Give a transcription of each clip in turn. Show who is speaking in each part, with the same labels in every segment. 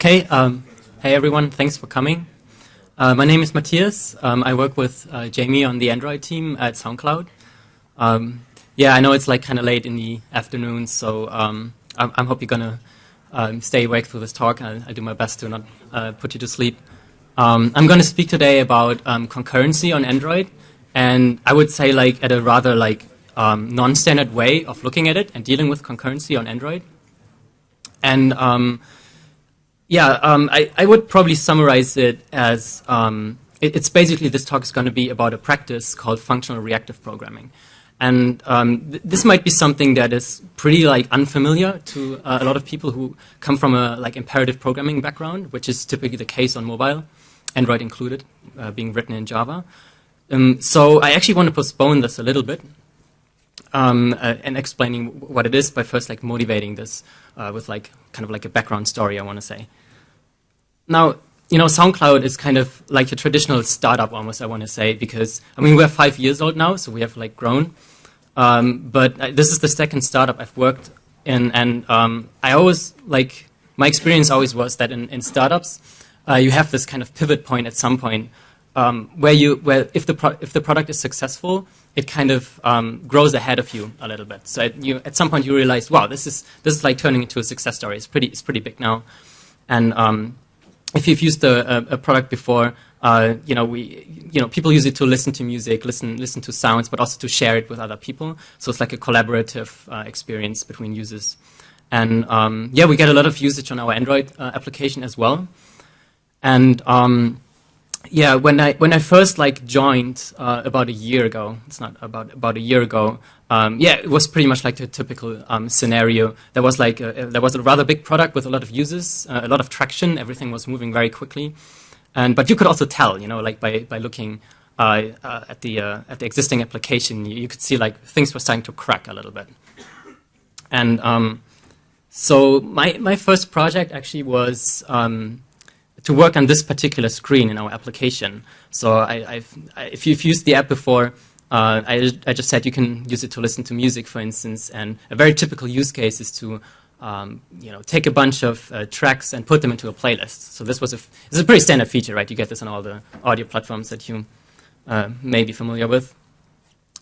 Speaker 1: Okay, um, hey everyone, thanks for coming. Uh, my name is Matthias. Um, I work with uh, Jamie on the Android team at SoundCloud. Um, yeah, I know it's like kind of late in the afternoon, so um, I, I hope you're gonna um, stay awake through this talk. I'll, I'll, do my best to not uh, put you to sleep. Um, I'm going to speak today about concurrency on Android, and I would say like at a rather like non-standard way of looking at it and dealing with concurrency on Android. And yeah, um, I, I, would probably summarize it as um, it, it's basically this talk is going to be about a practice called functional reactive programming. And um, th this might be something that is pretty like unfamiliar to uh, a lot of people who come from a like imperative programming background, which is typically the case on mobile, Android included, uh, being written in Java. Um, so I actually want to postpone this a little bit um, uh, and explaining what it is by first like motivating this uh, with like kind of like a background story, I want to say. Now, you know, SoundCloud is kind of like a traditional startup almost, I want to say, because, I mean, we're five years old now, so we have like grown. Um, but uh, this is the second startup I've worked in, and um, I always, like, my experience always was that in, in startups, uh, you have this kind of pivot point at some point um, where you, where if the, if the product is successful, it kind of um, grows ahead of you a little bit. So at, you, at some point you realize, wow, this is, this is like turning into a success story. It's pretty, it's pretty big now. And um, if you've used a, a, a product before, uh, you know, we, you know, people use it to listen to music, listen, listen to sounds, but also to share it with other people. So it's like a collaborative uh, experience between users. And um, yeah, we get a lot of usage on our Android uh, application as well. And um, yeah, when I when I first like joined uh, about a year ago, it's not about about a year ago. Um, yeah, it was pretty much like the typical um, scenario. There was like a, there was a rather big product with a lot of users, uh, a lot of traction. Everything was moving very quickly, and but you could also tell, you know, like by by looking uh, uh at the uh, at the existing application, you, you, could see like things were starting to crack a little bit. And um, so my my first project actually was. Um, to work on this particular screen in our application. So I, I, if you've used the app before, uh, I, I, just said you can use it to listen to music, for instance, and a very typical use case is to um, you know, take a bunch of uh, tracks and put them into a playlist. So this was a, this is a pretty standard feature, right? You get this on all the audio platforms that you uh, may be familiar with.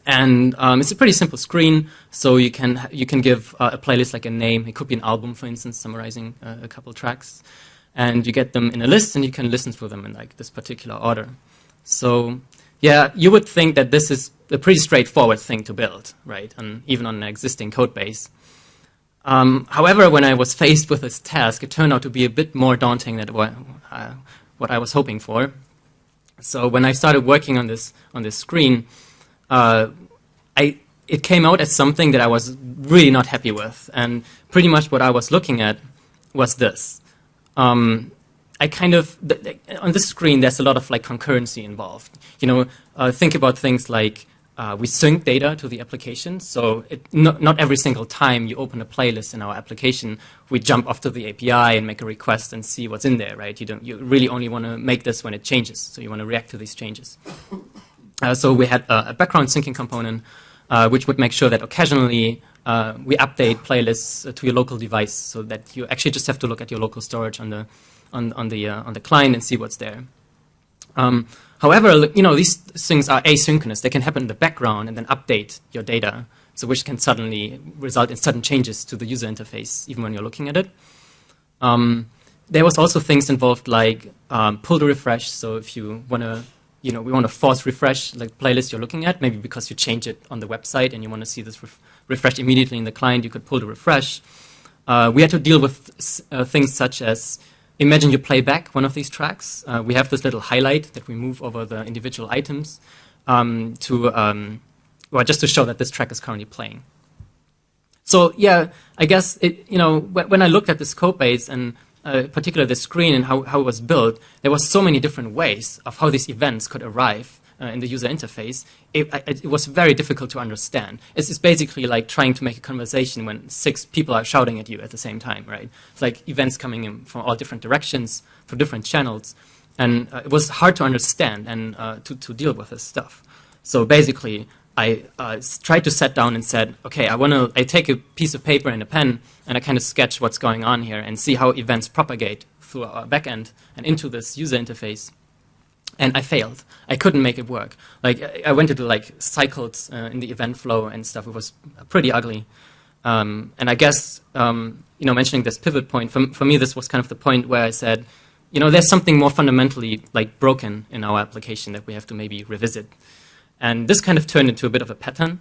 Speaker 1: And um, it's a pretty simple screen, so you can, you can give uh, a playlist like a name. It could be an album, for instance, summarizing uh, a couple tracks and you get them in a list and you can listen to them in like this particular order. So yeah, you would think that this is a pretty straightforward thing to build, right? And even on an existing code base. Um, however, when I was faced with this task, it turned out to be a bit more daunting than what, uh, what I was hoping for. So when I started working on this on this screen, uh, I, it came out as something that I was really not happy with. And pretty much what I was looking at was this um, I kind of, on this screen, there's a lot of like concurrency involved. You know, uh, think about things like uh, we sync data to the application. So it, not, not every single time you open a playlist in our application, we jump off to the API and make a request and see what's in there, right? You, don't, you really only want to make this when it changes. So you want to react to these changes. Uh, so we had a, a background syncing component, uh, which would make sure that occasionally uh, we update playlists to your local device so that you actually just have to look at your local storage on the on, on the uh, on the client and see what's there. Um, however, you know these things are asynchronous; they can happen in the background and then update your data, so which can suddenly result in sudden changes to the user interface, even when you're looking at it. Um, there was also things involved like um, pull to refresh. So if you want to you know, we want to force refresh the playlist you're looking at, maybe because you change it on the website and you want to see this ref refreshed immediately in the client, you could pull the refresh. Uh, we had to deal with uh, things such as, imagine you play back one of these tracks. Uh, we have this little highlight that we move over the individual items um, to, um, well, just to show that this track is currently playing. So yeah, I guess, it, you know, when I looked at this code base and uh, particularly the screen and how, how it was built, there was so many different ways of how these events could arrive uh, in the user interface. It, it, was very difficult to understand. It's, it's, basically like trying to make a conversation when six people are shouting at you at the same time, right? It's like events coming in from all different directions, from different channels. And uh, it was hard to understand and uh, to, to deal with this stuff. So basically, I uh, tried to sit down and said, okay, I want to, I take a piece of paper and a pen and I kind of sketch what's going on here and see how events propagate through our backend and into this user interface. And I failed. I couldn't make it work. Like I went into like cycles uh, in the event flow and stuff. It was pretty ugly. Um, and I guess um, you know mentioning this pivot point for, for me, this was kind of the point where I said, you know, there's something more fundamentally like broken in our application that we have to maybe revisit. And this kind of turned into a bit of a pattern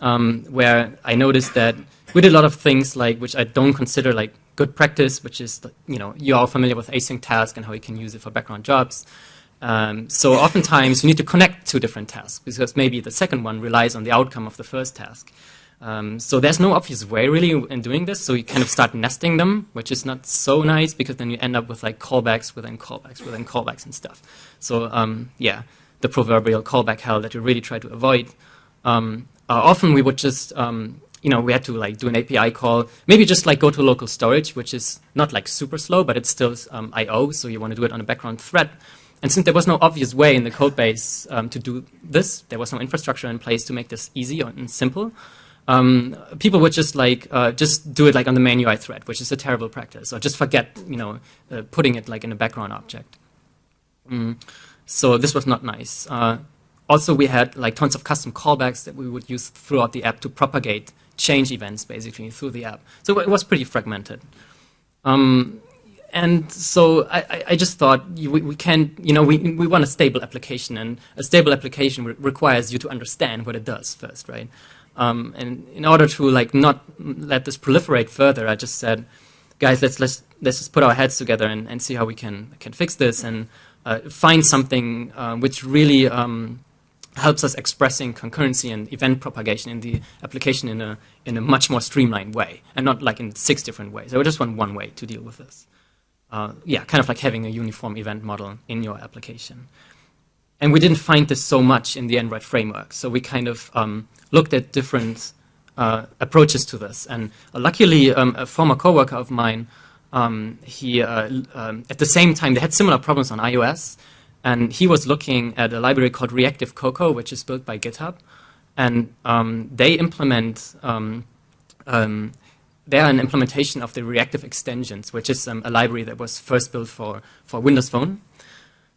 Speaker 1: um, where I noticed that we did a lot of things like which I don't consider like good practice, which is you know you're all familiar with async task and how you can use it for background jobs. Um, so oftentimes you need to connect two different tasks because maybe the second one relies on the outcome of the first task. Um, so there's no obvious way really in doing this. So you kind of start nesting them, which is not so nice because then you end up with like callbacks within callbacks within callbacks and stuff. So um, yeah, the proverbial callback hell that you really try to avoid. Um, uh, often we would just, um, you know, we had to like do an API call, maybe just like go to local storage, which is not like super slow, but it's still um, I/O, so you want to do it on a background thread. And since there was no obvious way in the code base um, to do this, there was no infrastructure in place to make this easy and simple. Um, people would just like uh, just do it like on the main UI thread, which is a terrible practice, or just forget, you know, uh, putting it like in a background object. Mm. So this was not nice. Uh, also, we had like tons of custom callbacks that we would use throughout the app to propagate change events basically through the app. So it was pretty fragmented. Um, and so I, I, just thought we, we can, you know, we, we want a stable application, and a stable application re requires you to understand what it does first, right? Um, and in order to like not let this proliferate further, I just said, guys, let's let's let's just put our heads together and, and see how we can can fix this and uh, find something uh, which really um, helps us expressing concurrency and event propagation in the application in a, in a much more streamlined way, and not like in six different ways. I just want one way to deal with this. Uh, yeah, kind of like having a uniform event model in your application. And we didn't find this so much in the Android framework, so we kind of um, looked at different uh, approaches to this. And uh, luckily, um, a former coworker of mine, um, he uh, um, at the same time they had similar problems on iOS, and he was looking at a library called Reactive Cocoa, which is built by GitHub. And um, they implement, they are an implementation of the reactive extensions, which is um, a library that was first built for, for Windows Phone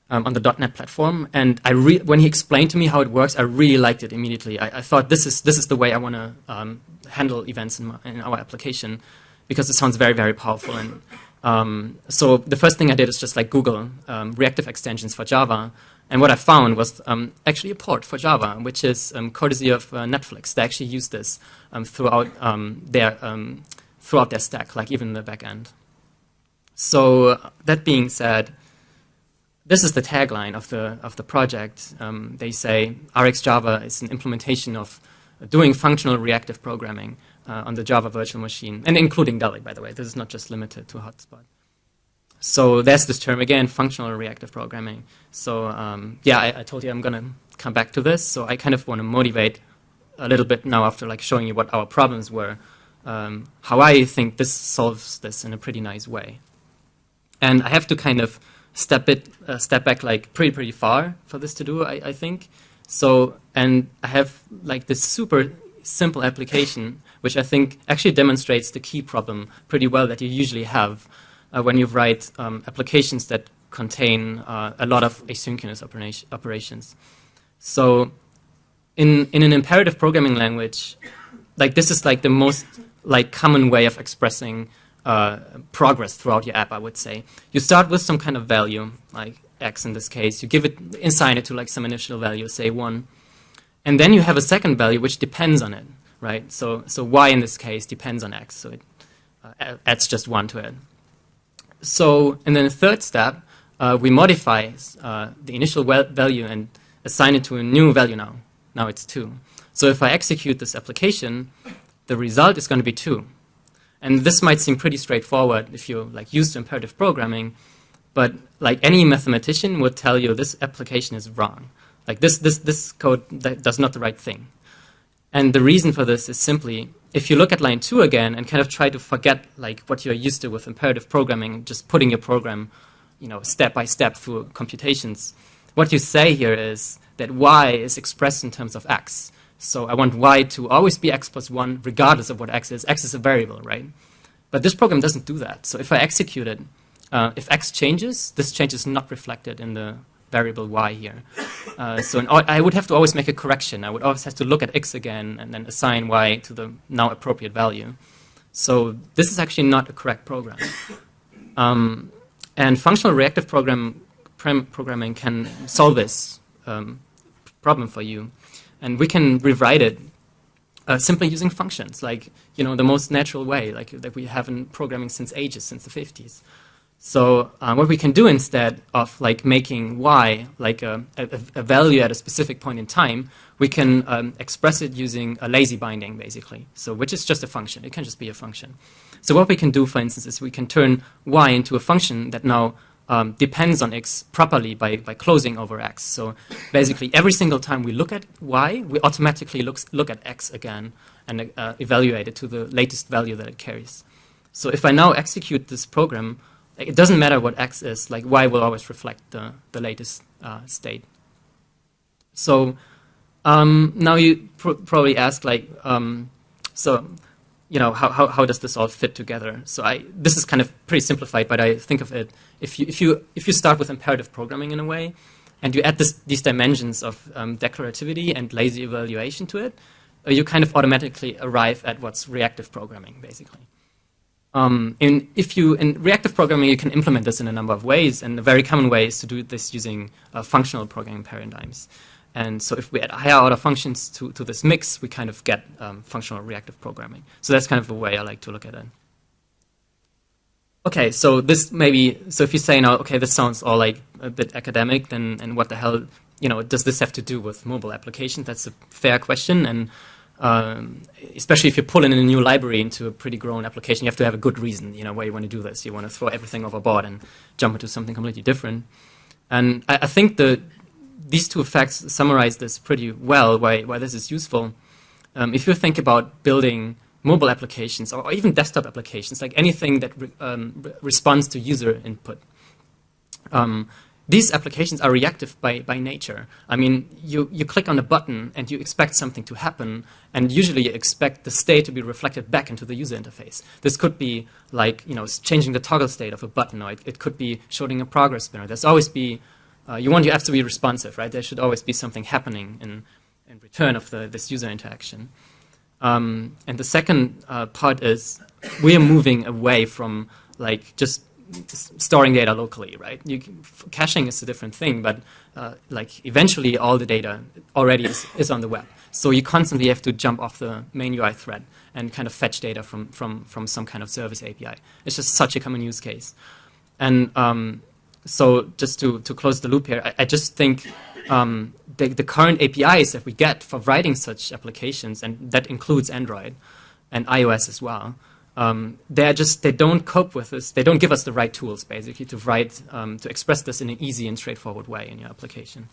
Speaker 1: um, on the .NET platform. And I when he explained to me how it works, I really liked it immediately. I, I thought this is, this is the way I want to um, handle events in, my, in our application because it sounds very, very powerful. And um, so the first thing I did is just like Google um, reactive extensions for Java. And what I found was um, actually a port for Java, which is courtesy of uh, Netflix. They actually use this throughout their throughout their stack, like even in the backend. So that being said, this is the tagline of the of the project. they say RxJava is an implementation of doing functional reactive programming uh, on the Java virtual machine, and including Dalvik, by the way. This is not just limited to Hotspot. So there's this term again, functional reactive programming. So um, yeah, I, I, told you I'm going to come back to this. So I kind of want to motivate a little bit now after like showing you what our problems were, um, how I think this solves this in a pretty nice way. And I have to kind of step it, uh, step back like pretty pretty far for this to do. I, I think. So and I have like this super simple application which I think actually demonstrates the key problem pretty well that you usually have uh, when you write um, applications that contain uh, a lot of asynchronous operations. So in, in an imperative programming language, like this is like the most like common way of expressing uh, progress throughout your app, I would say. You start with some kind of value, like x in this case. You give it, assign it to like some initial value, say 1. And then you have a second value which depends on it right? So, so y in this case depends on x, so it uh, adds just 1 to it. So, and then the third step, uh, we modify uh, the initial value and assign it to a new value now. Now it's 2. So if I execute this application, the result is going to be 2. And this might seem pretty straightforward if you're like used to imperative programming, but like any mathematician would tell you this application is wrong. Like this, this, this code does not the right thing. And the reason for this is simply, if you look at line two again and kind of try to forget like what you're used to with imperative programming, just putting your program, you know, step by step through computations, what you say here is that y is expressed in terms of x. So I want y to always be x plus 1 regardless of what x is. x is a variable, right? But this program doesn't do that. So if I execute it, uh, if x changes, this change is not reflected in the variable y here. Uh, so I would have to always make a correction. I would always have to look at x again and then assign y to the now appropriate value. So this is actually not a correct program. Um, and functional reactive program programming can solve this um, problem for you. And we can rewrite it uh, simply using functions, like you know the most natural way, like that we have in programming since ages, since the 50s. So uh, what we can do instead of like making y like a, a, a, value at a specific point in time, we can um, express it using a lazy binding, basically. So which is just a function. It can just be a function. So what we can do, for instance, is we can turn y into a function that now um, depends on x properly by, by closing over x. So basically, every single time we look at y, we automatically look, look at x again and uh, evaluate it to the latest value that it carries. So if I now execute this program, it doesn't matter what x is, like y will always reflect the, the latest uh, state. So um, now you pr probably ask, like, um, so you know, how, how, how does this all fit together? So I, this is kind of pretty simplified, but I think of it, if you, if you, if you start with imperative programming in a way, and you add this, these dimensions of um, declarativity and lazy evaluation to it, uh, you kind of automatically arrive at what's reactive programming, basically. Um, in, if you, in reactive programming, you can implement this in a number of ways, and a very common way is to do this using uh, functional programming paradigms. And so if we add higher order functions to, to this mix, we kind of get um, functional reactive programming. So that's kind of the way I like to look at it. Okay, so this maybe, so if you say now, okay, this sounds all like a bit academic, then and what the hell, you know, does this have to do with mobile applications? That's a fair question. And um, especially if you pull in a new library into a pretty grown application, you have to have a good reason, you know, why you want to do this. You want to throw everything overboard and jump into something completely different. And I, I think the these two effects summarize this pretty well, why, why this is useful. Um, if you think about building mobile applications or even desktop applications, like anything that re um, re responds to user input, um, these applications are reactive by, by nature. I mean, you, you click on a button and you expect something to happen, and usually you expect the state to be reflected back into the user interface. This could be like, you know, changing the toggle state of a button, or it, it could be showing a progress bar. There's always be uh, you want your apps to be responsive, right? There should always be something happening in, in return of the, this user interaction. Um, and the second uh, part is we are moving away from like just storing data locally, right? You, caching is a different thing, but uh, like eventually all the data already is, is on the web. So you constantly have to jump off the main UI thread and kind of fetch data from, from, from some kind of service API. It's just such a common use case. And um, so just to, to close the loop here, I, I just think um, the, the current APIs that we get for writing such applications, and that includes Android and iOS as well, um, they're just, they don't cope with this. They don't give us the right tools, basically, to write, um, to express this in an easy and straightforward way in your application.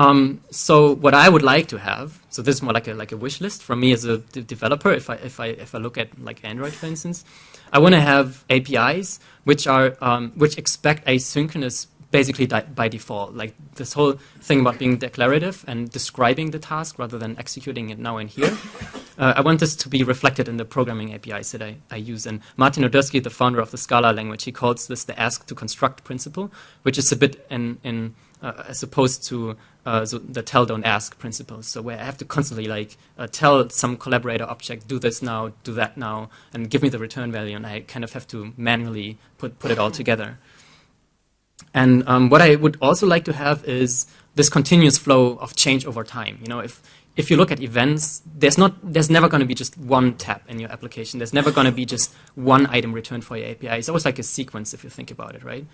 Speaker 1: Um, so what I would like to have, so this is more like a like a wish list from me as a developer. If I if I if I look at like Android, for instance, I want to have APIs which are um, which expect asynchronous basically by default. Like this whole thing about being declarative and describing the task rather than executing it now and here. Uh, I want this to be reflected in the programming APIs that I, I use. And Martin Odersky, the founder of the Scala language, he calls this the ask to construct principle, which is a bit in, in uh, as opposed to uh, so the tell don't ask principles. So where I have to constantly like uh, tell some collaborator object, do this now, do that now, and give me the return value, and I kind of have to manually put, put it all together. And um, what I would also like to have is this continuous flow of change over time. You know, if if you look at events, there's not there's never going to be just one tab in your application. There's never going to be just one item returned for your API. It's always like a sequence if you think about it, right?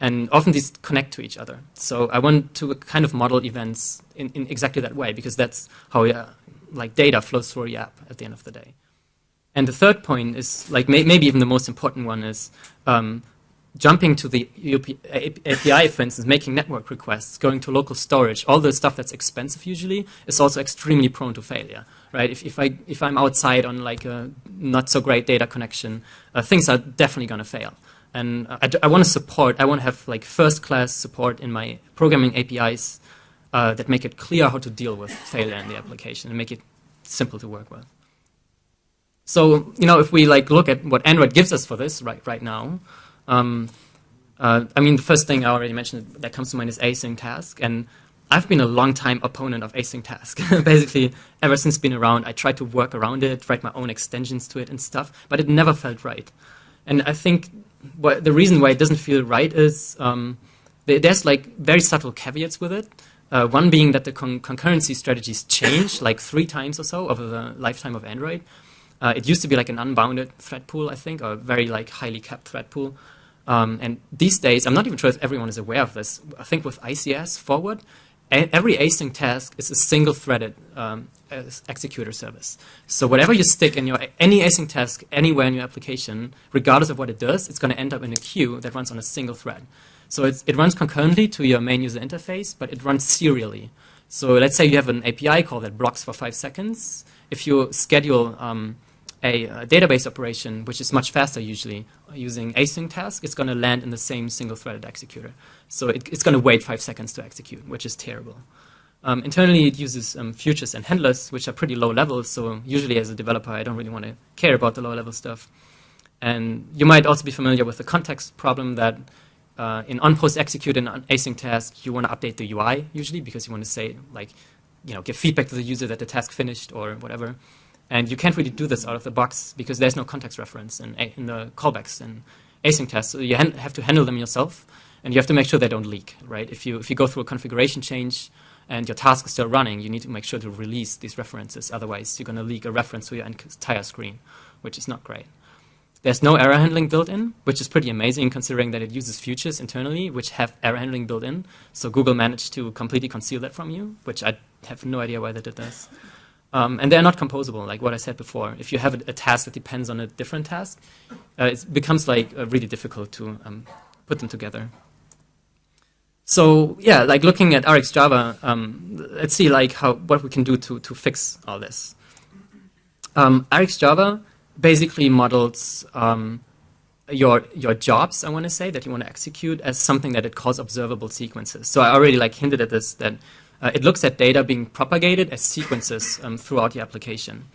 Speaker 1: And often these connect to each other. So I want to kind of model events in, in exactly that way because that's how uh, like data flows through your app at the end of the day. And the third point is like may, maybe even the most important one is um, jumping to the API, for instance, making network requests, going to local storage, all the stuff that's expensive usually is also extremely prone to failure, right? If, if, I, if I'm outside on like a not so great data connection, uh, things are definitely going to fail. And I, I want to support, I want to have like first-class support in my programming APIs uh, that make it clear how to deal with failure in the application and make it simple to work with. So, you know, if we like look at what Android gives us for this right, right now, Um, uh, I mean, the first thing I already mentioned that comes to mind is async task, and I've been a long time opponent of async task. Basically, ever since been around, I tried to work around it, write my own extensions to it and stuff, but it never felt right. And I think the reason why it doesn't feel right is um, there's like very subtle caveats with it. Uh, one being that the con concurrency strategies change like three times or so over the lifetime of Android. Uh, it used to be like an unbounded thread pool, I think, or very like highly capped thread pool. Um, and these days, I'm not even sure if everyone is aware of this. I think with ICS forward, every async task is a single threaded um, executor service. So whatever you stick in your any async task anywhere in your application, regardless of what it does, it's going to end up in a queue that runs on a single thread. So it runs concurrently to your main user interface, but it runs serially. So let's say you have an API call that blocks for five seconds. If you schedule um, a, a, database operation, which is much faster usually, using async task, it's going to land in the same single-threaded executor. So it, it's going to wait five seconds to execute, which is terrible. Um, internally, it uses um, futures and handlers, which are pretty low level. So usually, as a developer, I don't really want to care about the low-level stuff. And you might also be familiar with the context problem that uh, in on-post execute and on async task, you want to update the UI usually because you want to say like, you know, give feedback to the user that the task finished or whatever. And you can't really do this out of the box because there's no context reference in, in the callbacks and async tests. So you have to handle them yourself, and you have to make sure they don't leak, right? If you, if you go through a configuration change and your task is still running, you need to make sure to release these references. Otherwise, you're going to leak a reference to your entire screen, which is not great. There's no error handling built in, which is pretty amazing considering that it uses futures internally, which have error handling built in. So Google managed to completely conceal that from you, which I have no idea why they did this. Um, and they're not composable, like what I said before. If you have a, a task that depends on a different task, uh, it becomes like uh, really difficult to um, put them together. So yeah, like looking at RxJava, um, let's see like how what we can do to to fix all this. Um, RxJava basically models um, your your jobs. I want to say that you want to execute as something that it calls observable sequences. So I already like hinted at this that uh, it looks at data being propagated as sequences um, throughout the application.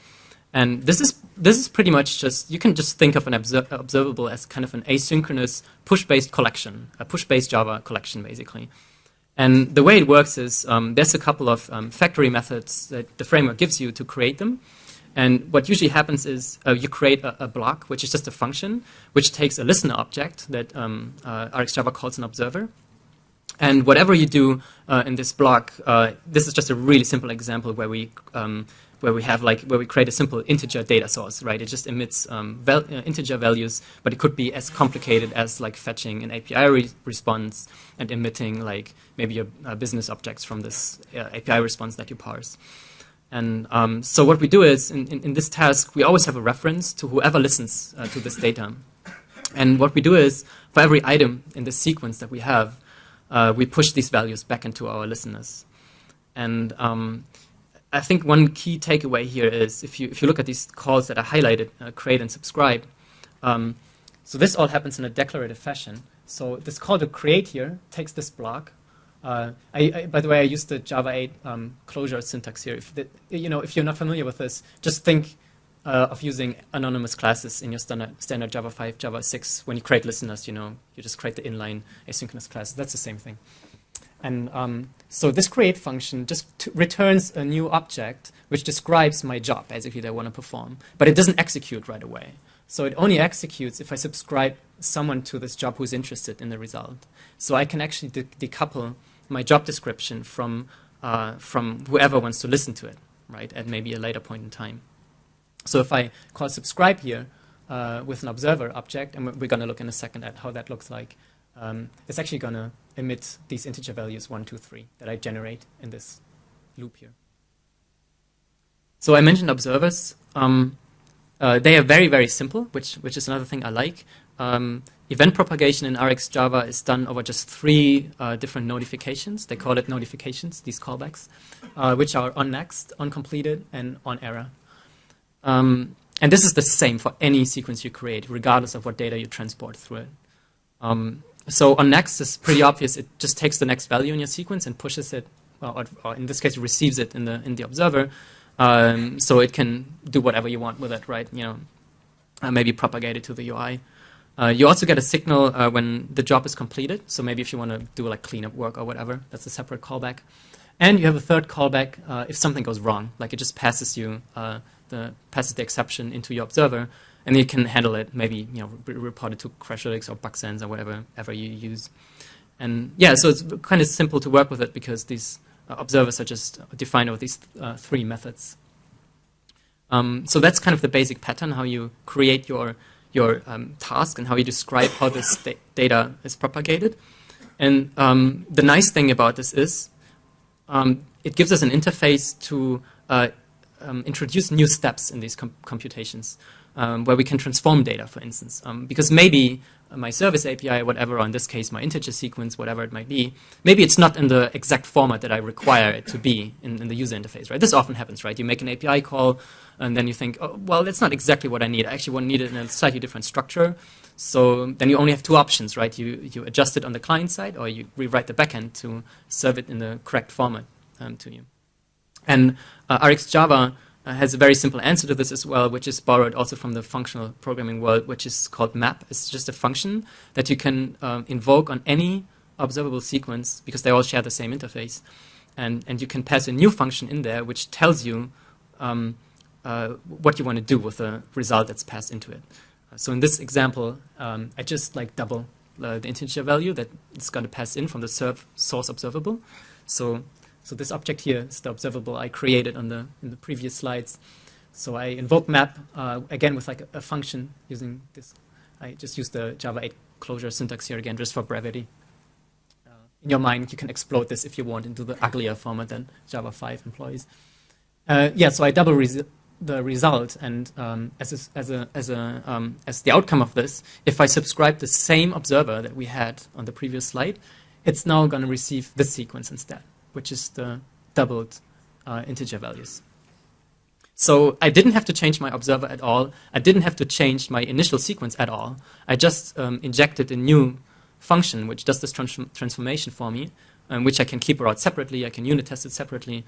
Speaker 1: And this is, this is pretty much just, you can just think of an obser observable as kind of an asynchronous push-based collection, a push-based Java collection, basically. And the way it works is um, there's a couple of um, factory methods that the framework gives you to create them. And what usually happens is uh, you create a, a, block, which is just a function, which takes a listener object that um, uh, RxJava calls an observer. And whatever you do uh, in this block, uh, this is just a really simple example where we um, where we have like where we create a simple integer data source, right? It just emits um, val uh, integer values, but it could be as complicated as like fetching an API re response and emitting like maybe a, a business objects from this uh, API response that you parse. And um, so what we do is in, in, in, this task, we always have a reference to whoever listens uh, to this data. And what we do is for every item in the sequence that we have, uh, we push these values back into our listeners. And um, I think one key takeaway here is if you, if you look at these calls that are highlighted, uh, create and subscribe, um, so this all happens in a declarative fashion. So this call to create here takes this block. Uh, I, I, by the way, I used the Java 8 um, closure syntax here. If the, you know, if you're not familiar with this, just think uh, of using anonymous classes in your standard, standard Java 5, Java 6. When you create listeners, you know, you just create the inline asynchronous class. That's the same thing. And um, so this create function just returns a new object which describes my job, basically, that I want to perform. But it doesn't execute right away. So it only executes if I subscribe someone to this job who's interested in the result. So I can actually de decouple my job description from, uh, from whoever wants to listen to it, right, at maybe a later point in time. So if I call subscribe here uh, with an observer object, and we're going to look in a second at how that looks like, um, it's actually going to emit these integer values 1, 2, 3 that I generate in this loop here. So I mentioned observers. Um, uh, they are very, very simple, which, which is another thing I like. Um, event propagation in RxJava is done over just three uh, different notifications. They call it notifications, these callbacks, uh, which are on next, on completed, and on error. Um, and this is the same for any sequence you create, regardless of what data you transport through it. Um, so on next is pretty obvious. It just takes the next value in your sequence and pushes it, or, or in this case, receives it in the in the observer, um, so it can do whatever you want with it, right? You know, uh, maybe propagate it to the UI. Uh, you also get a signal uh, when the job is completed. So maybe if you want to do like cleanup work or whatever, that's a separate callback. And you have a third callback uh, if something goes wrong, like it just passes you uh, the passes the exception into your observer, and you can handle it. Maybe you know re report it to Crashlytics or Bugsense or whatever ever you use. And yeah, so it's kind of simple to work with it because these uh, observers are just defined with these uh, three methods. Um, so that's kind of the basic pattern how you create your your um, task and how you describe how this data is propagated. And um, the nice thing about this is um, it gives us an interface to uh, um, introduce new steps in these com computations um, where we can transform data, for instance. Um, because maybe my service API, whatever, or in this case, my integer sequence, whatever it might be, maybe it's not in the exact format that I require it to be in, in the user interface, right? This often happens, right? You make an API call, and then you think, oh, well, that's not exactly what I need. I actually want to need it in a slightly different structure. So then you only have two options, right? You, you adjust it on the client side, or you rewrite the backend to serve it in the correct format um, to you. And uh, RxJava uh, has a very simple answer to this as well, which is borrowed also from the functional programming world, which is called map. It's just a function that you can um, invoke on any observable sequence because they all share the same interface. And, and you can pass a new function in there which tells you um, uh, what you want to do with the result that's passed into it. Uh, so in this example, um, I just like double uh, the integer value that it's going to pass in from the source observable. So so this object here is the observable I created on the, in the previous slides. So I invoke map, uh, again with like a, a, function using this. I just use the Java 8 closure syntax here again, just for brevity. Uh, in your mind, you can explode this if you want into the uglier format than Java 5 employs. Uh, yeah, so I double res the result, and um, as a, as a, as a um, as the outcome of this, if I subscribe the same observer that we had on the previous slide, it's now going to receive this sequence instead which is the doubled uh, integer values. So I didn't have to change my observer at all. I didn't have to change my initial sequence at all. I just um, injected a new function which does this trans transformation for me, um, which I can keep out separately. I can unit test it separately,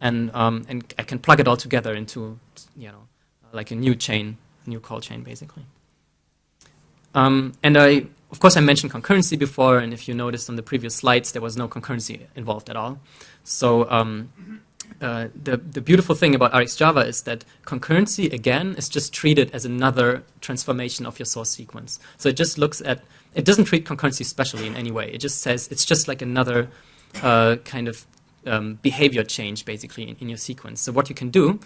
Speaker 1: and um, and I can plug it all together into you know like a new chain, new call chain basically. Um, and I of course, I mentioned concurrency before, and if you noticed on the previous slides, there was no concurrency involved at all. So um, uh, the, the beautiful thing about RxJava is that concurrency, again, is just treated as another transformation of your source sequence. So it just looks at, it doesn't treat concurrency specially in any way. It just says it's just like another uh, kind of um, behavior change, basically, in, in your sequence. So what you can do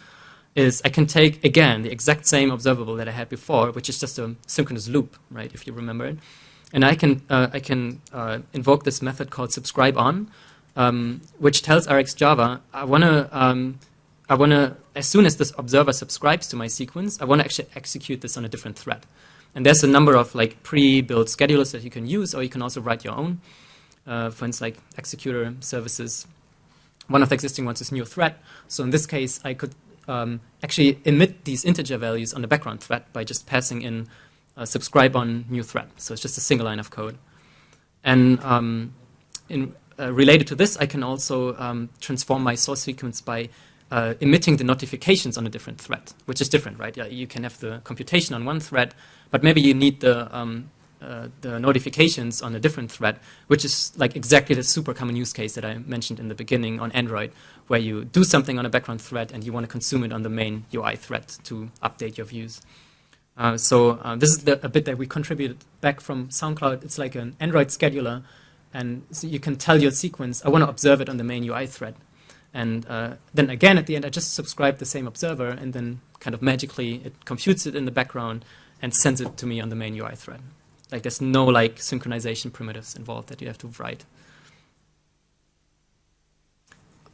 Speaker 1: is I can take, again, the exact same observable that I had before, which is just a synchronous loop, right, if you remember it. And I can, uh, I can uh, invoke this method called subscribe on, um, which tells RxJava, I want to, um, I want to, as soon as this observer subscribes to my sequence, I want to actually execute this on a different thread. And there's a number of like pre-built schedulers that you can use, or you can also write your own. Uh, for instance, like executor services. One of the existing ones is new thread. So in this case, I could um, actually emit these integer values on the background thread by just passing in uh, subscribe on new thread. So it's just a single line of code. And um, in, uh, related to this, I can also um, transform my source sequence by uh, emitting the notifications on a different thread, which is different, right? Yeah, you can have the computation on one thread, but maybe you need the, um, uh, the notifications on a different thread, which is like exactly the super common use case that I mentioned in the beginning on Android, where you do something on a background thread and you want to consume it on the main UI thread to update your views. Uh, so uh, this is the, a bit that we contributed back from SoundCloud. It's like an Android scheduler, and so you can tell your sequence, I want to observe it on the main UI thread. And uh, then again, at the end, I just subscribe the same observer, and then kind of magically it computes it in the background and sends it to me on the main UI thread. Like there's no like synchronization primitives involved that you have to write.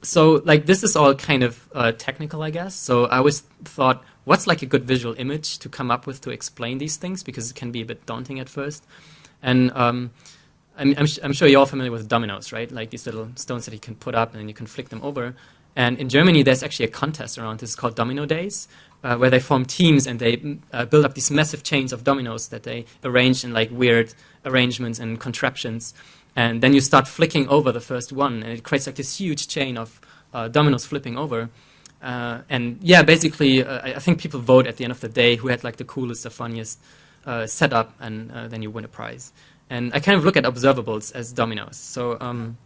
Speaker 1: So like this is all kind of uh, technical, I guess. So I always thought, what's like a good visual image to come up with to explain these things because it can be a bit daunting at first. And um, I'm, I'm, I'm, sure you're all familiar with dominoes, right? Like these little stones that you can put up and then you can flick them over. And in Germany, there's actually a contest around this called Domino Days, uh, where they form teams and they uh, build up these massive chains of dominoes that they arrange in like weird arrangements and contraptions. And then you start flicking over the first one, and it creates like this huge chain of uh, dominoes flipping over. Uh, and yeah, basically, uh, I think people vote at the end of the day who had like the coolest, the funniest uh, set up, and uh, then you win a prize. And I kind of look at observables as dominoes. So um,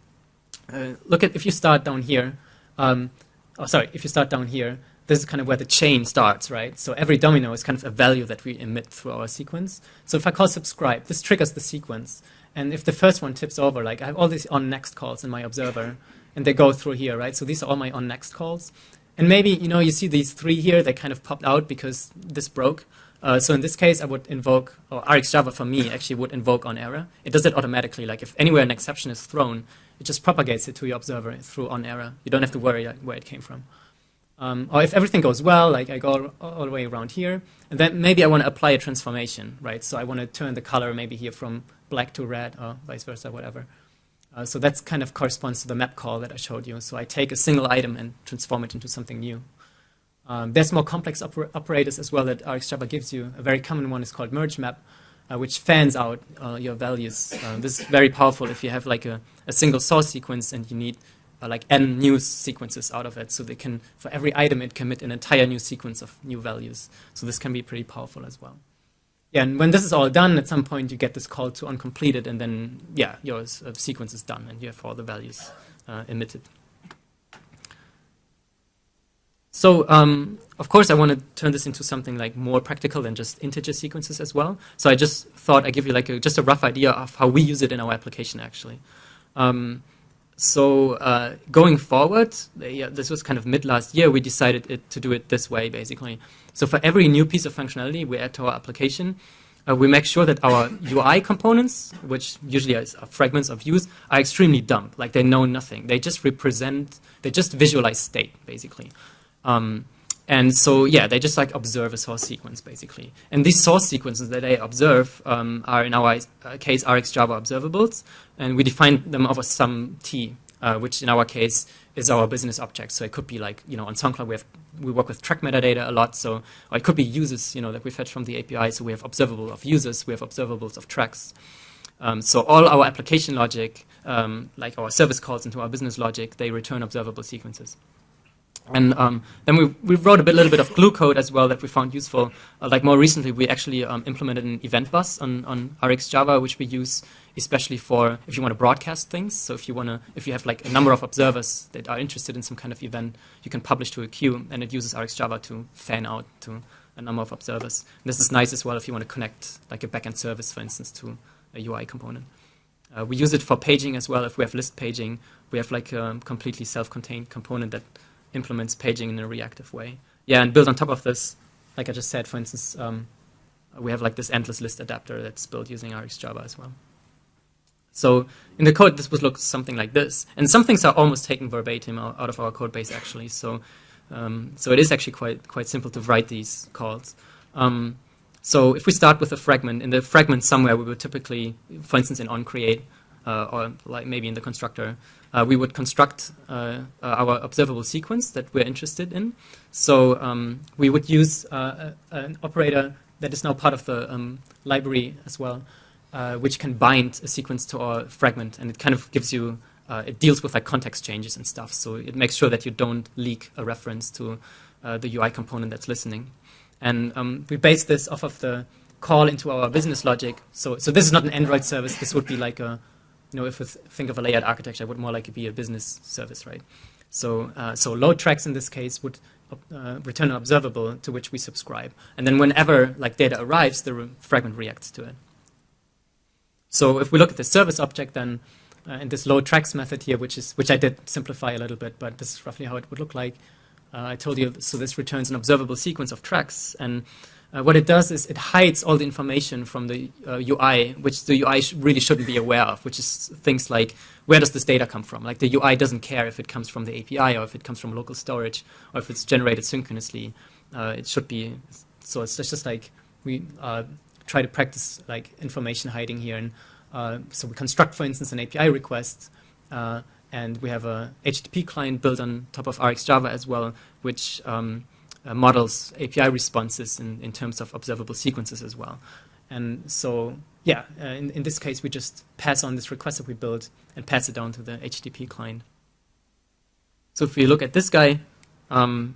Speaker 1: uh, look at if you start down here. Um, oh, sorry, if you start down here, this is kind of where the chain starts, right? So every domino is kind of a value that we emit through our sequence. So if I call subscribe, this triggers the sequence. And if the first one tips over, like I have all these on next calls in my observer, and they go through here, right? So these are all my on next calls. And maybe, you know, you see these three here, they kind of popped out because this broke. Uh, so in this case, I would invoke, or RxJava for me actually would invoke on error. It does it automatically. Like if anywhere an exception is thrown, it just propagates it to your observer through on error. You don't have to worry like, where it came from. Um, or if everything goes well, like I go all the way around here, and then maybe I want to apply a transformation, right? So I want to turn the color maybe here from black to red or vice versa, whatever. Uh, so that kind of corresponds to the map call that I showed you. So I take a single item and transform it into something new. Um, there's more complex oper operators as well that RxJava gives you. A very common one is called merge map, uh, which fans out uh, your values. Uh, this is very powerful if you have like a, a single source sequence and you need uh, like n new sequences out of it. So they can, for every item, it commit an entire new sequence of new values. So this can be pretty powerful as well. Yeah, and when this is all done, at some point you get this call to on completed, and then, yeah, your uh, sequence is done, and you have all the values uh, emitted. So, um, of course, I want to turn this into something like more practical than just integer sequences as well. So I just thought I'd give you like a, just a rough idea of how we use it in our application, actually. Um, so uh, going forward, yeah, this was kind of mid last year, we decided it, to do it this way, basically. So for every new piece of functionality we add to our application, uh, we make sure that our UI components, which usually are fragments of views, are extremely dumb. Like they know nothing. They just represent, they just visualize state, basically. Um, and so, yeah, they just like observe a source sequence, basically. And these source sequences that they observe um, are, in our uh, case, RxJava observables. And we define them over some T, uh, which in our case is our business object. So it could be like, you know, on SoundCloud, we have we work with track metadata a lot. So it could be users, you know, that we fetch from the API. So we have observable of users, we have observables of tracks. Um, so all our application logic, um, like our service calls into our business logic, they return observable sequences. And um, then we, we wrote a bit, little bit of glue code as well that we found useful. Uh, like more recently, we actually um, implemented an event bus on, on RxJava, which we use especially for if you want to broadcast things. So if you want to, if you have like a number of observers that are interested in some kind of event, you can publish to a queue, and it uses RxJava to fan out to a number of observers. And this is nice as well if you want to connect like a backend service, for instance, to a UI component. Uh, we use it for paging as well. If we have list paging, we have like a completely self-contained component that implements paging in a reactive way. Yeah, and built on top of this, like I just said, for instance, um, we have like this endless list adapter that's built using RxJava as well. So in the code, this would look something like this. And some things are almost taken verbatim out of our code base, actually. So, um, so it is actually quite, quite simple to write these calls. Um, so if we start with a fragment, in the fragment somewhere, we would typically, for instance, in onCreate, uh, or like maybe in the constructor, uh, we would construct uh, our observable sequence that we're interested in. So um, we would use uh, an operator that is now part of the um, library as well, uh, which can bind a sequence to our fragment, and it kind of gives you, uh, it deals with like context changes and stuff. So it makes sure that you don't leak a reference to the UI component that's listening. And um, we base this off of the call into our business logic. So, so this is not an Android service. This would be like a you know, if we think of a layered architecture, it would more likely be a business service, right? So, uh, so load tracks in this case would uh, return an observable to which we subscribe. And then whenever like data arrives, the re fragment reacts to it. So if we look at the service object, then uh, in this load tracks method here, which is which I did simplify a little bit, but this is roughly how it would look like. Uh, I told you, so this returns an observable sequence of tracks, and uh, what it does is it hides all the information from the uh, UI, which the UI sh really shouldn't be aware of, which is things like where does this data come from? Like the UI doesn't care if it comes from the API or if it comes from local storage or if it's generated synchronously. Uh, it should be, so it's just like we uh, try to practice like information hiding here. And uh, so we construct, for instance, an API request uh, and we have a HTTP client built on top of RxJava as well, which um, models API responses in, in terms of observable sequences as well. And so, yeah, uh, in, in this case, we just pass on this request that we built and pass it down to the HTTP client. So if we look at this guy, um,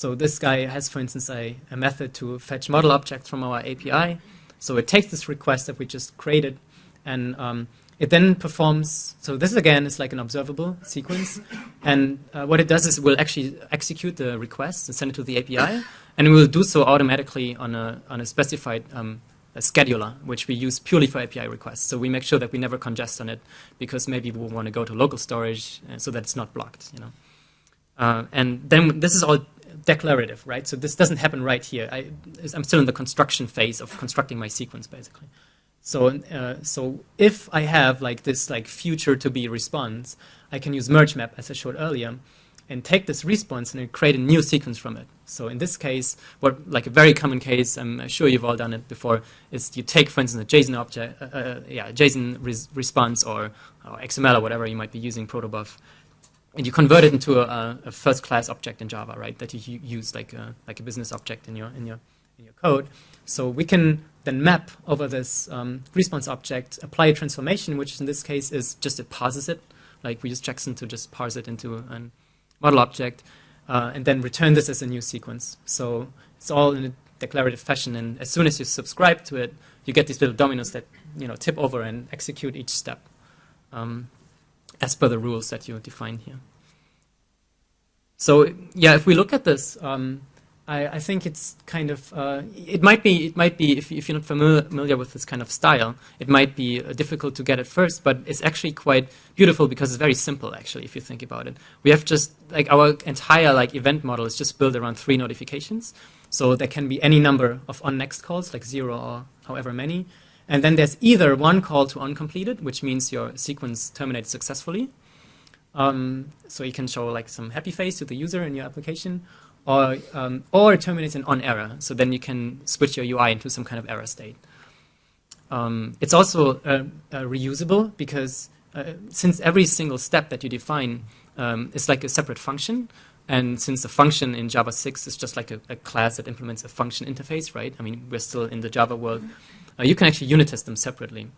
Speaker 1: So this guy has, for instance, a, a method to fetch model objects from our API. So it takes this request that we just created and um, it then performs, so this again is like an observable sequence. And uh, what it does is it will actually execute the request and send it to the API. And it will do so automatically on a, on a specified um, a scheduler, which we use purely for API requests. So we make sure that we never congest on it because maybe we want to go to local storage uh, so that it's not blocked, you know. Uh, and then this is all declarative, right? So this doesn't happen right here. I, am still in the construction phase of constructing my sequence, basically. So, uh, so if I have like this like future to be response, I can use merge map as I showed earlier, and take this response and create a new sequence from it. So in this case, what like a very common case, I'm sure you've all done it before, is you take, for instance, a JSON object, uh, uh, yeah, JSON res response or, or, XML or whatever you might be using protobuf, and you convert it into a, a first-class object in Java, right? That you use like a, like a business object in your in your in your code. So we can then map over this um, response object, apply a transformation, which in this case is just it parses it. Like we use Jackson to just parse it into a model object, uh, and then return this as a new sequence. So it's all in a declarative fashion, and as soon as you subscribe to it, you get these little dominoes that you know tip over and execute each step um, as per the rules that you define here. So yeah, if we look at this, um, I, I, think it's kind of uh, it might be it might be if, if you're not familiar, familiar with this kind of style, it might be uh, difficult to get at first, but it's actually quite beautiful because it's very simple. Actually, if you think about it, we have just like our entire like event model is just built around three notifications. So there can be any number of on next calls, like zero or however many, and then there's either one call to on completed, which means your sequence terminated successfully. Um, so you can show like some happy face to the user in your application, or, um, or terminates an on error. So then you can switch your UI into some kind of error state. Um, it's also uh, uh, reusable because uh, since every single step that you define um, is like a separate function, and since the function in Java 6 is just like a, a, class that implements a function interface, right? I mean, we're still in the Java world. Uh, you can actually unit test them separately.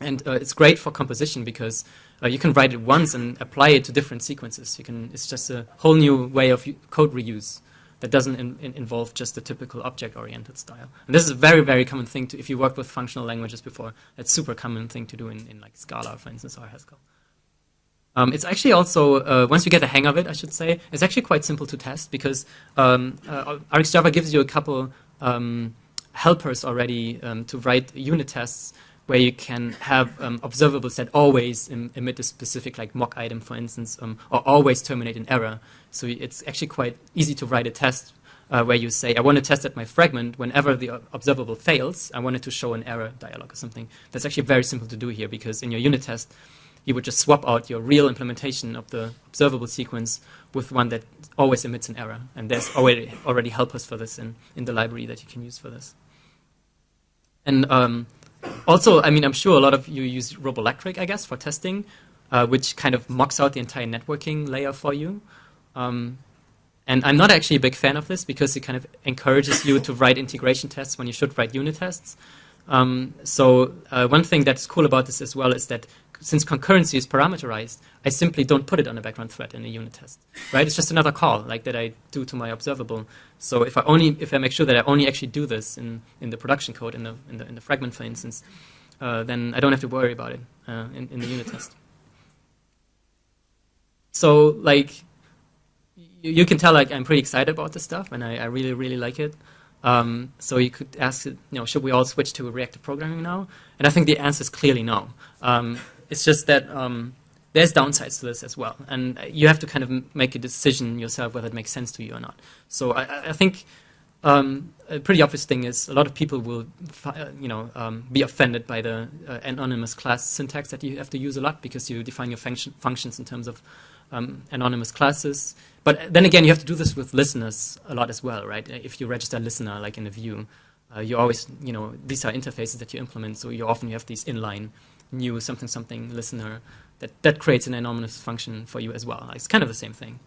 Speaker 1: And uh, it's great for composition because uh, you can write it once and apply it to different sequences. You can, it's just a whole new way of code reuse that doesn't in, in involve just the typical object-oriented style. And this is a very, very common thing to, if you worked with functional languages before, it's super common thing to do in, in like Scala, for instance, or Haskell. Um, it's actually also, uh, once you get the hang of it, I should say, it's actually quite simple to test because um, uh, RxJava gives you a couple um, helpers already um, to write unit tests where you can have um, observables that always Im emit a specific like mock item, for instance, um, or always terminate an error. So it's actually quite easy to write a test uh, where you say, I want to test that my fragment, whenever the observable fails, I want it to show an error dialog or something. That's actually very simple to do here because in your unit test, you would just swap out your real implementation of the observable sequence with one that always emits an error. And there's already, already helpers for this in, in the library that you can use for this. And um, also, I mean, I'm sure a lot of you use Robolectric, I guess, for testing, uh, which kind of mocks out the entire networking layer for you. Um, and I'm not actually a big fan of this because it kind of encourages you to write integration tests when you should write unit tests. Um, so uh, one thing that's cool about this as well is that since concurrency is parameterized, I simply don't put it on a background thread in a unit test, right? It's just another call like that I do to my observable. So if I only if I make sure that I only actually do this in, in the production code in the in the, in the fragment, for instance, uh, then I don't have to worry about it uh, in, in the unit test. So like you, you, can tell like I'm pretty excited about this stuff and I, I really really like it. Um, so you could ask, you know, should we all switch to reactive programming now? And I think the answer is clearly no. Um, it's just that um, there's downsides to this as well, and you have to kind of make a decision yourself whether it makes sense to you or not. So I, I think um, a pretty obvious thing is a lot of people will, uh, you know, um, be offended by the uh, anonymous class syntax that you have to use a lot because you define your function functions in terms of um, anonymous classes. But then again, you have to do this with listeners a lot as well, right? If you register a listener, like in a view, uh, you always, you know, these are interfaces that you implement, so you often you have these inline new something something listener that, that creates an anonymous function for you as well. It's kind of the same thing.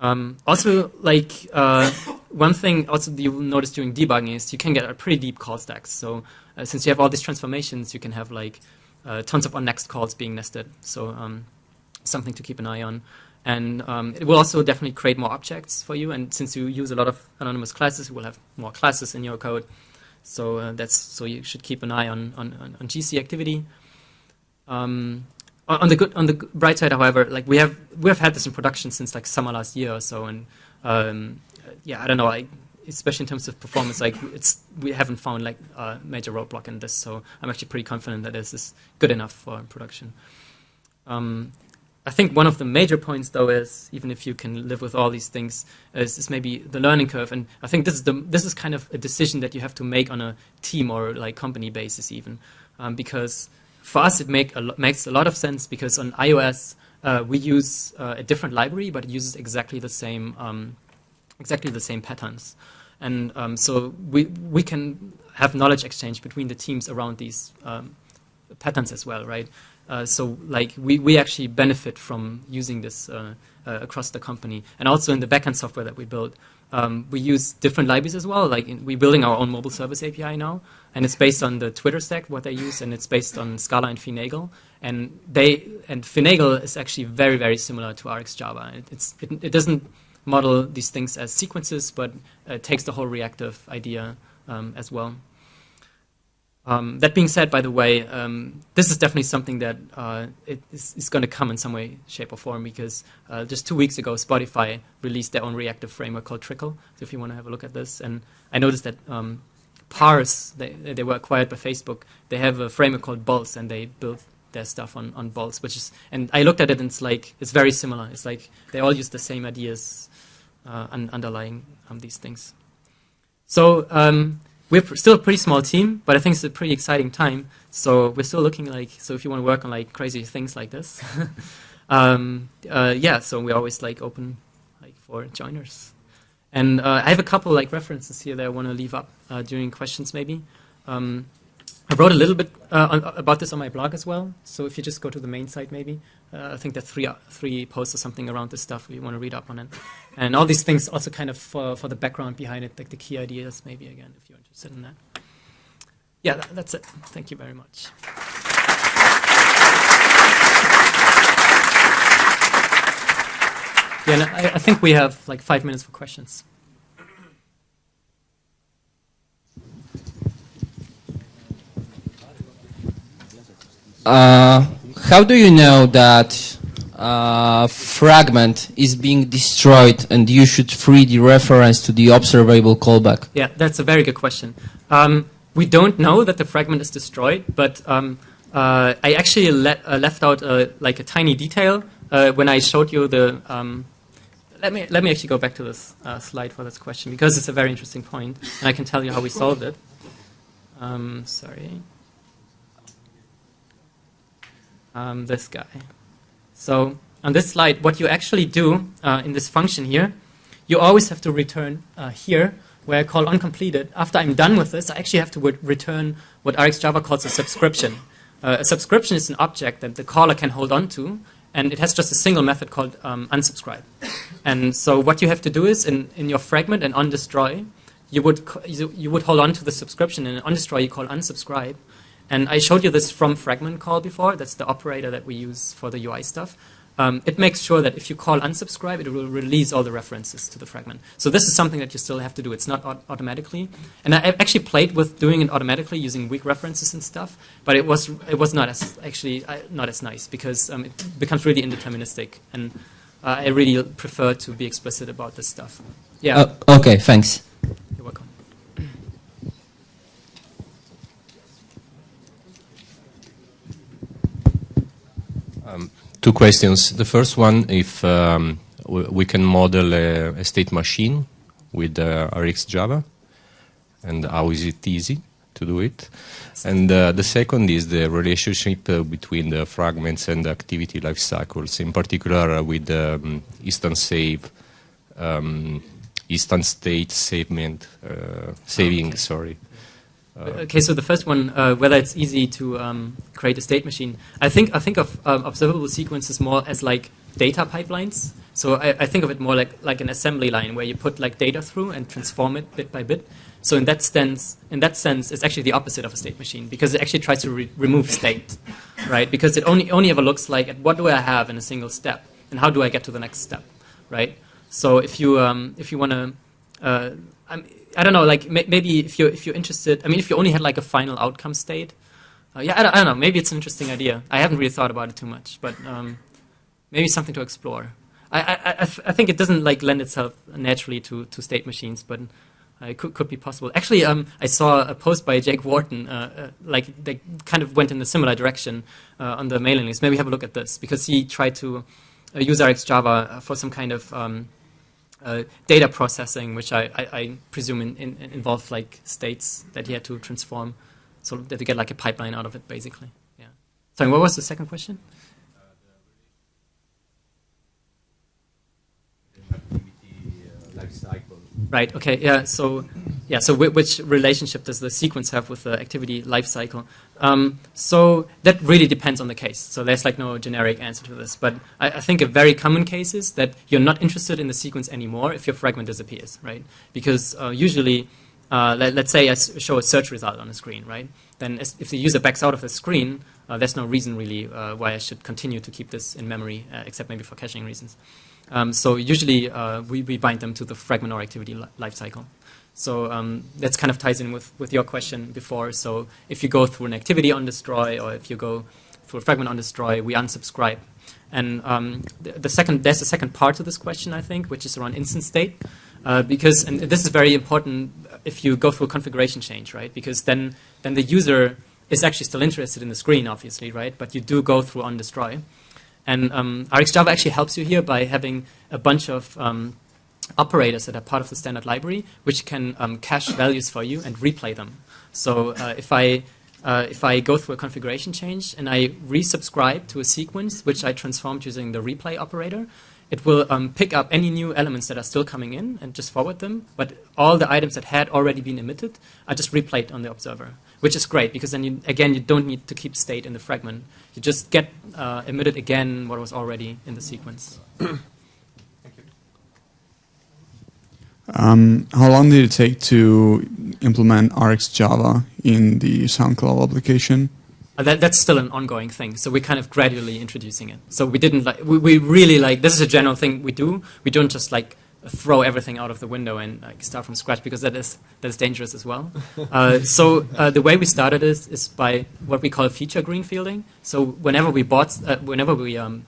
Speaker 1: Um, also, like uh, one thing also you will notice during debugging is you can get a pretty deep call stacks. So uh, since you have all these transformations, you can have like uh, tons of on next calls being nested. So um, something to keep an eye on. And um, it will also definitely create more objects for you. And since you use a lot of anonymous classes, you will have more classes in your code. So uh, that's so you should keep an eye on on, on GC activity. Um, on the good on the bright side, however, like we have we have had this in production since like summer last year or so, and um, yeah, I don't know, like especially in terms of performance, like it's we haven't found like a major roadblock in this, so I'm actually pretty confident that this is good enough for production. Um, I think one of the major points, though, is even if you can live with all these things, is, is, maybe the learning curve. And I think this is the this is kind of a decision that you have to make on a team or like company basis, even um, because for us it make a makes a lot of sense because on iOS uh, we use uh, a different library, but it uses exactly the same um, exactly the same patterns. And um, so we we can have knowledge exchange between the teams around these um, patterns as well, right? Uh, so like we, we actually benefit from using this uh, uh, across the company. And also in the backend software that we build, um, we use different libraries as well. Like in, we're building our own mobile service API now, and it's based on the Twitter stack, what they use, and it's based on Scala and Finagle. And they and Finagle is actually very very similar to RxJava. It, it's it, it doesn't model these things as sequences, but uh, takes the whole reactive idea um, as well. Um, that being said, by the way, um, this is definitely something that uh, is, is going to come in some way, shape, or form because uh, just two weeks ago, Spotify released their own reactive framework called Trickle. So if you want to have a look at this, and I noticed that um, Parse, they, they were acquired by Facebook. They have a framework called Bolts, and they built their stuff on, on Bolts, which is, and I looked at it, and it's like it's very similar. It's like they all use the same ideas uh, un underlying um, these things. So um, we're still a pretty small team, but I think it's a pretty exciting time. So we're still looking like, so if you want to work on like crazy things like this, um, uh, yeah, so we're always like open like for joiners. And uh, I have a couple like references here that I want to leave up uh, during questions maybe. Um, I wrote a little bit uh, on, about this on my blog as well. So if you just go to the main site, maybe uh, I think there are three three posts or something around this stuff. You want to read up on it, and all these things also kind of for for the background behind it, like the key ideas, maybe again if you're interested in that. Yeah, that, that's it. Thank you very much. Yeah, I, I think we have like five minutes for questions.
Speaker 2: Uh, how do you know that uh, fragment is being destroyed and you should free the reference to the observable callback?
Speaker 1: Yeah, that's a very good question. Um, we don't know that the fragment is destroyed, but um, uh, I actually uh, left out a, like a tiny detail uh, when I showed you the. Um, let me let me actually go back to this uh, slide for this question because it's a very interesting point, and I can tell you how we solved it. Um, sorry um, this guy. So on this slide, what you actually do uh, in this function here, you always have to return uh, here, where I call on completed. After I'm done with this, I actually have to return what RxJava calls a subscription. Uh, a subscription is an object that the caller can hold on to, and it has just a single method called um, unsubscribe. And so what you have to do is, in, in your fragment and on destroy, you would, you would hold on to the subscription, and on destroy you call unsubscribe, and I showed you this from fragment call before. That's the operator that we use for the UI stuff. Um, it makes sure that if you call unsubscribe, it will release all the references to the fragment. So this is something that you still have to do. It's not automatically. And I actually played with doing it automatically using weak references and stuff, but it was it was not as actually uh, not as nice because um, it becomes really indeterministic, and uh, I really prefer to be explicit about this stuff. Yeah.
Speaker 2: Uh, okay. Thanks.
Speaker 1: You're welcome.
Speaker 3: Um, two questions. The first one, if um, we can model a, a, state machine with uh, RxJava, and how is it easy to do it? And uh, the second is the relationship uh, between the fragments and the activity life cycles, in particular uh, with um, instance save, um, instance state savement, uh, saving, okay. sorry.
Speaker 1: Uh, okay, so the first one, uh, whether it's easy to um, create a state machine. I think I think of um, observable sequences more as like data pipelines. So I, I, think of it more like like an assembly line where you put like data through and transform it bit by bit. So in that sense, in that sense, it's actually the opposite of a state machine because it actually tries to re remove state, right? Because it only only ever looks like at what do I have in a single step, and how do I get to the next step, right? So if you um, if you want to, uh, I don't know, like may maybe if you're if you're interested, I mean, if you only had like a final outcome state, uh, yeah, I don't, I don't, know, maybe it's an interesting idea. I haven't really thought about it too much, but um, maybe something to explore. I, I, I, I, think it doesn't like lend itself naturally to, to state machines, but uh, it could, could be possible. Actually, um, I saw a post by Jake Wharton, uh, uh, like they kind of went in a similar direction uh, on the mailing list. Maybe have a look at this because he tried to uh, use RxJava for some kind of um, Uh, data processing, which I, I, I presume in, in, involved like states that he had to transform, so that you get like a pipeline out of it, basically. Yeah. Sorry, what was the second question? Uh, uh, Right. Okay. Yeah. So, yeah. So, which relationship does the sequence have with the activity lifecycle? Um, so that really depends on the case. So there's like no generic answer to this. But I, I, think a very common case is that you're not interested in the sequence anymore if your fragment disappears, right? Because uh, usually, uh, let, us say I show a search result on the screen, right? Then if the user backs out of the screen, uh, there's no reason really uh, why I should continue to keep this in memory, uh, except maybe for caching reasons. Um, so usually uh, we, we bind them to the fragment or activity li lifecycle. So um, that kind of ties in with, with your question before. So if you go through an activity on destroy or if you go through a fragment on destroy, we unsubscribe. And um, the, the, second, there's a second part to this question, I think, which is around instance state. Uh, because, and this is very important if you go through a configuration change, right? Because then, then the user is actually still interested in the screen, obviously, right? But you do go through on destroy. And um, RxJava actually helps you here by having a bunch of um, operators that are part of the standard library, which can um, cache values for you and replay them. So uh, if I uh, if I go through a configuration change and I resubscribe to a sequence which I transformed using the replay operator, it will um, pick up any new elements that are still coming in and just forward them. But all the items that had already been emitted are just replayed on the observer, which is great because then, you, again, you don't need to keep state in the fragment. You just get uh, emitted again what was already in the sequence.
Speaker 4: Um, how long did it take to implement RxJava in the SoundCloud application?
Speaker 1: Uh, that, that's still an ongoing thing. So we're kind of gradually introducing it. So we didn't like, we, we really like, this is a general thing we do. We don't just like throw everything out of the window and like, start from scratch because that is, that is dangerous as well. uh, so uh, the way we started is, is by what we call feature greenfielding. So whenever we bought, uh, whenever we um,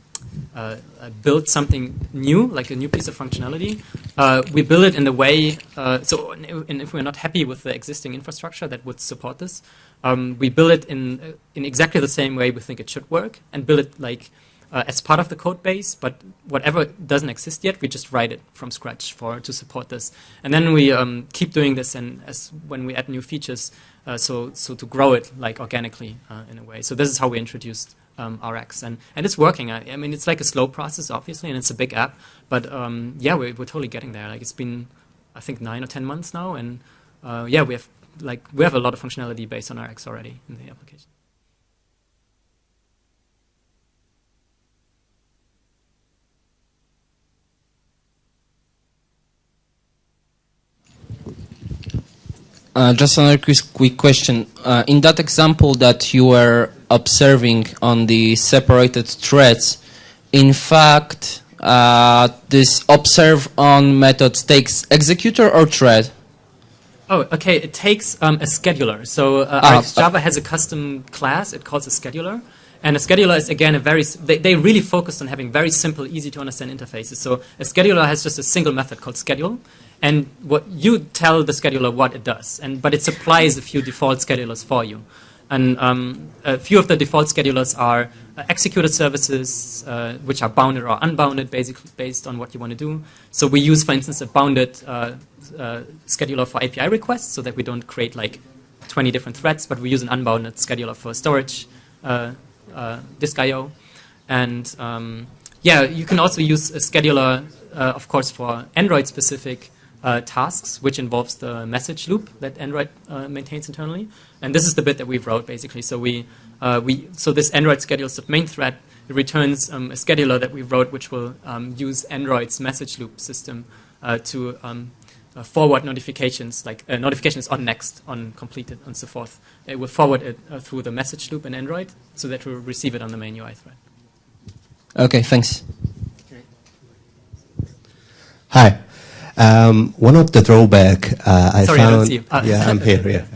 Speaker 1: uh, uh, build something new, like a new piece of functionality, uh, we build it in the way, uh, so and if we're not happy with the existing infrastructure that would support this, um, we build it in, in exactly the same way we think it should work and build it like uh, as part of the code base, but whatever doesn't exist yet, we just write it from scratch for to support this. And then we um, keep doing this and as when we add new features, so, so to grow it like organically in a way. So this is how we introduced um, RX, and and it's working. I, I, mean, it's like a slow process, obviously, and it's a big app, but um, yeah, we're we're totally getting there. Like it's been, I think, nine or ten months now, and uh, yeah, we have like we have a lot of functionality based on RX already in the application.
Speaker 2: Uh, just another quick, quick question. Uh, in that example that you were observing on the separated threads, in fact, uh, this observe on method takes executor or thread?
Speaker 1: Oh, okay. It takes um, a scheduler. So uh, ah, Java has a custom class. It calls a scheduler. And a scheduler is, again, a very, they, they really focused on having very simple, easy to understand interfaces. So a scheduler has just a single method called schedule and what you tell the scheduler what it does, and but it supplies a few default schedulers for you. And um, a few of the default schedulers are uh, executor services, uh, which are bounded or unbounded, basically based on what you want to do. So we use, for instance, a bounded uh, uh scheduler for API requests, so that we don't create like 20 different threads, but we use an unbounded scheduler for storage, uh, uh, disk I/O, and um, yeah, you can also use a scheduler, of course, for Android-specific uh, tasks, which involves the message loop that Android uh, maintains internally. And this is the bit that we wrote basically. So we, uh, we so this Android schedules the main thread. It returns um, a scheduler that we wrote, which will um, use Android's message loop system uh, to um, uh, forward notifications, like uh, notifications on next, on completed, and so forth. It will forward it through the message loop in Android, so that we'll receive it on the main UI thread.
Speaker 2: Okay, thanks.
Speaker 5: Hi. Um, one of the drawback uh, I
Speaker 1: Sorry, I
Speaker 5: found.
Speaker 1: you. Ah.
Speaker 5: yeah, I'm here. Yeah.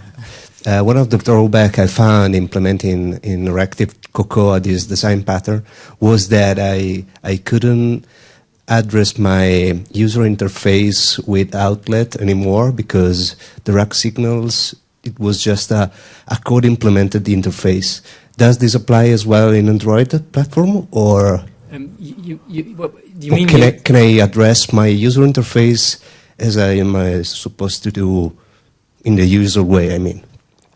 Speaker 5: Uh, one of the drawback I found implementing in Reactive Cocoa this design pattern was that I I couldn't address my user interface with outlet anymore because the RAC signals it was just a, a code implemented interface. Does this apply as well in Android platform or?
Speaker 1: Um, you, you, do you mean
Speaker 5: can
Speaker 1: you-
Speaker 5: I, can I address my user interface as I am uh, supposed to do in the user way? I mean,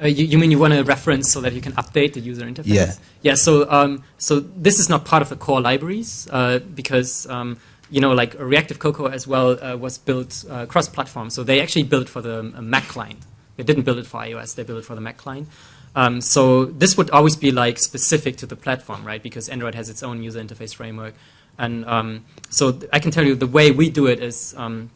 Speaker 1: Uh, you, you mean you want a reference so that you can update the user interface?
Speaker 5: Yeah.
Speaker 1: Yeah. So um, so this is not part of the core libraries uh, because um, you know like Reactive Cocoa as well uh, was built uh, cross-platform. So they actually built for the uh, Mac client. They didn't build it for iOS. They built it for the Mac client. Um, so this would always be like specific to the platform, right? Because Android has its own user interface framework, and um, so I can tell you the way we do it is um,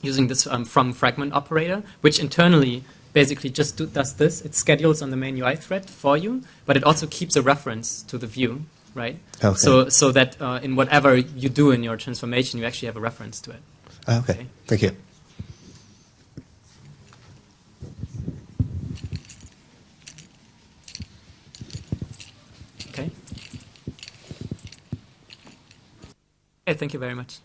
Speaker 1: using this um, from fragment operator, which internally basically just do, does this. It schedules on the main UI thread for you, but it also keeps a reference to the view, right?
Speaker 5: Okay.
Speaker 1: So, so that uh, in whatever you do in your transformation, you actually have a reference to it.
Speaker 5: Okay.
Speaker 1: Okay.
Speaker 5: Thank you.
Speaker 1: Okay, thank you very much.